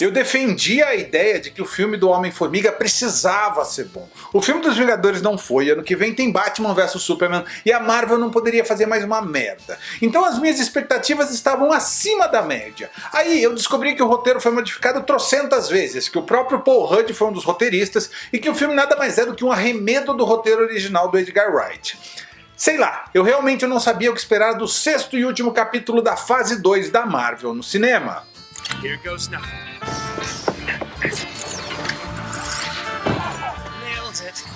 Eu defendia a ideia de que o filme do Homem-Formiga precisava ser bom. O filme dos Vingadores não foi, ano que vem tem Batman vs Superman e a Marvel não poderia fazer mais uma merda. Então as minhas expectativas estavam acima da média. Aí eu descobri que o roteiro foi modificado trocentas vezes, que o próprio Paul Rudd foi um dos roteiristas e que o filme nada mais é do que um arremedo do roteiro original do Edgar Wright. Sei lá, eu realmente não sabia o que esperar do sexto e último capítulo da fase 2 da Marvel no cinema. Here goes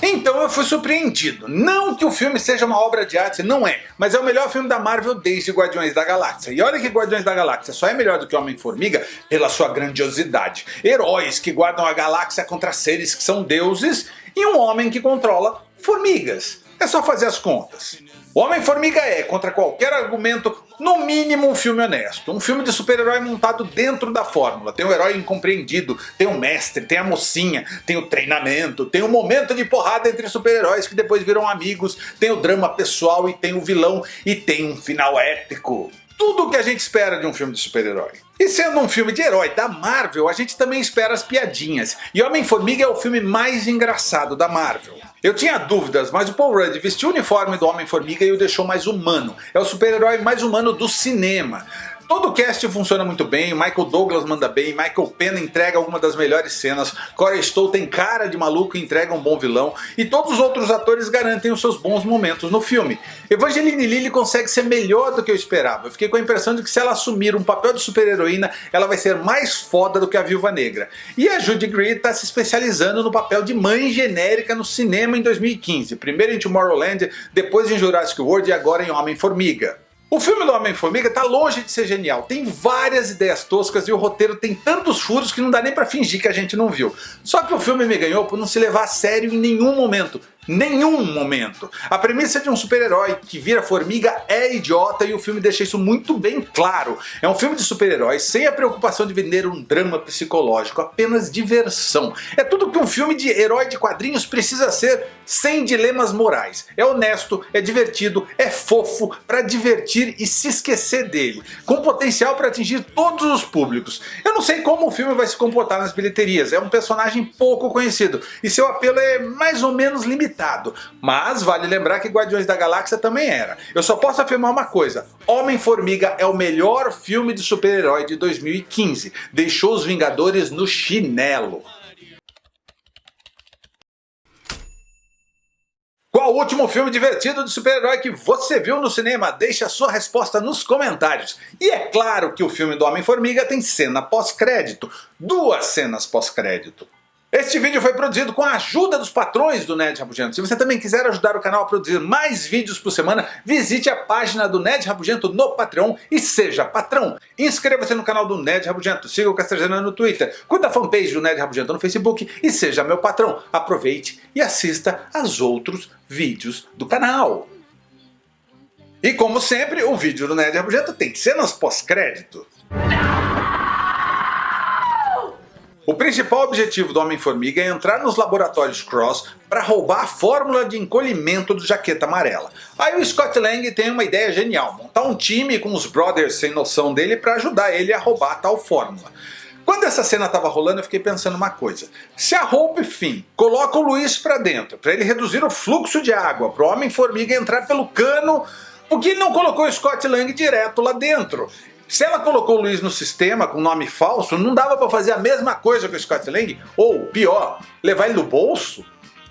então eu fui surpreendido. Não que o filme seja uma obra de arte, não é. Mas é o melhor filme da Marvel desde Guardiões da Galáxia. E olha que Guardiões da Galáxia só é melhor do que Homem-Formiga pela sua grandiosidade. Heróis que guardam a galáxia contra seres que são deuses e um homem que controla formigas. É só fazer as contas. O Homem-Formiga é, contra qualquer argumento, no mínimo um filme honesto. Um filme de super-herói montado dentro da fórmula. Tem o herói incompreendido, tem o mestre, tem a mocinha, tem o treinamento, tem o momento de porrada entre super-heróis que depois viram amigos, tem o drama pessoal e tem o vilão e tem um final épico. Tudo o que a gente espera de um filme de super-herói. E sendo um filme de herói da Marvel, a gente também espera as piadinhas. E Homem-Formiga é o filme mais engraçado da Marvel. Eu tinha dúvidas, mas o Paul Rudd vestiu o uniforme do Homem-Formiga e o deixou mais humano. É o super-herói mais humano do cinema. Todo o cast funciona muito bem, Michael Douglas manda bem, Michael Pena entrega alguma das melhores cenas, Corey Stoll tem cara de maluco e entrega um bom vilão, e todos os outros atores garantem os seus bons momentos no filme. Evangeline Lilly consegue ser melhor do que eu esperava, eu fiquei com a impressão de que se ela assumir um papel de super-heroína, ela vai ser mais foda do que a Viúva Negra. E a Judy Greer está se especializando no papel de mãe genérica no cinema em 2015, primeiro em Tomorrowland, depois em Jurassic World e agora em Homem-Formiga. O filme do Homem-Formiga tá longe de ser genial, tem várias ideias toscas e o roteiro tem tantos furos que não dá nem pra fingir que a gente não viu. Só que o filme me ganhou por não se levar a sério em nenhum momento, nenhum momento. A premissa de um super-herói que vira formiga é idiota e o filme deixa isso muito bem claro. É um filme de super-heróis sem a preocupação de vender um drama psicológico, apenas diversão. É tudo que um filme de herói de quadrinhos precisa ser sem dilemas morais. É honesto, é divertido, é fofo para divertir e se esquecer dele, com potencial para atingir todos os públicos. Eu não sei como o filme vai se comportar nas bilheterias, é um personagem pouco conhecido e seu apelo é mais ou menos limitado limitado. Mas vale lembrar que Guardiões da Galáxia também era. Eu só posso afirmar uma coisa, Homem-Formiga é o melhor filme de super-herói de 2015. Deixou os Vingadores no chinelo. Qual o último filme divertido de super-herói que você viu no cinema? Deixe a sua resposta nos comentários. E é claro que o filme do Homem-Formiga tem cena pós-crédito. Duas cenas pós-crédito. Este vídeo foi produzido com a ajuda dos patrões do Ned Rabugento. Se você também quiser ajudar o canal a produzir mais vídeos por semana, visite a página do Ned Rabugento no Patreon e seja patrão. Inscreva-se no canal do Ned Rabugento, siga o Castrejana no Twitter, curta a fanpage do Ned Rabugento no Facebook e seja meu patrão. Aproveite e assista aos outros vídeos do canal. E como sempre, o vídeo do Ned Rabugento tem cenas pós-crédito. Principal objetivo do Homem-Formiga é entrar nos laboratórios Cross para roubar a fórmula de encolhimento do Jaqueta Amarela. Aí o Scott Lang tem uma ideia genial, montar um time com os brothers sem noção dele para ajudar ele a roubar a tal fórmula. Quando essa cena estava rolando eu fiquei pensando uma coisa, se a Hope Finn coloca o Luiz para dentro, para ele reduzir o fluxo de água, para o Homem-Formiga entrar pelo cano, por que não colocou o Scott Lang direto lá dentro? Se ela colocou o Luiz no sistema com nome falso, não dava para fazer a mesma coisa com o Scott Lang? Ou, pior, levar ele no bolso?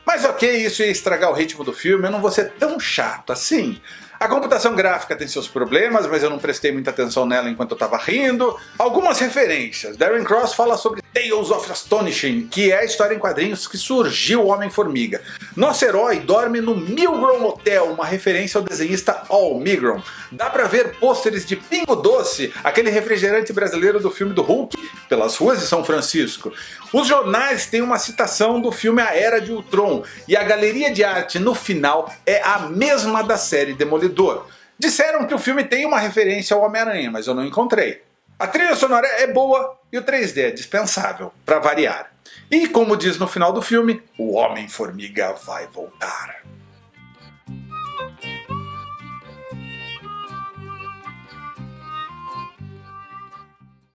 Mas ok, isso ia estragar o ritmo do filme, eu não vou ser tão chato assim. A computação gráfica tem seus problemas, mas eu não prestei muita atenção nela enquanto eu estava rindo. Algumas referências. Darren Cross fala sobre Tales of Astonishing, que é a história em quadrinhos que surgiu o Homem-Formiga. Nosso herói dorme no Milgrom Hotel, uma referência ao desenhista Al Milgrom. Dá pra ver pôsteres de Pingo Doce, aquele refrigerante brasileiro do filme do Hulk, pelas ruas de São Francisco. Os jornais têm uma citação do filme A Era de Ultron, e a galeria de arte no final é a mesma da série Demolidor. Disseram que o filme tem uma referência ao Homem-Aranha, mas eu não encontrei. A trilha sonora é boa e o 3D é dispensável, para variar. E como diz no final do filme, o Homem-Formiga vai voltar.